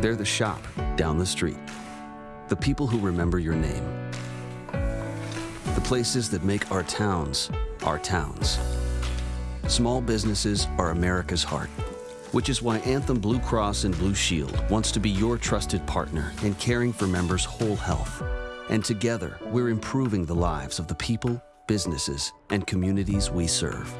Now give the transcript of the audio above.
They're the shop down the street. The people who remember your name. The places that make our towns our towns. Small businesses are America's heart, which is why Anthem Blue Cross and Blue Shield wants to be your trusted partner in caring for members' whole health. And together, we're improving the lives of the people, businesses, and communities we serve.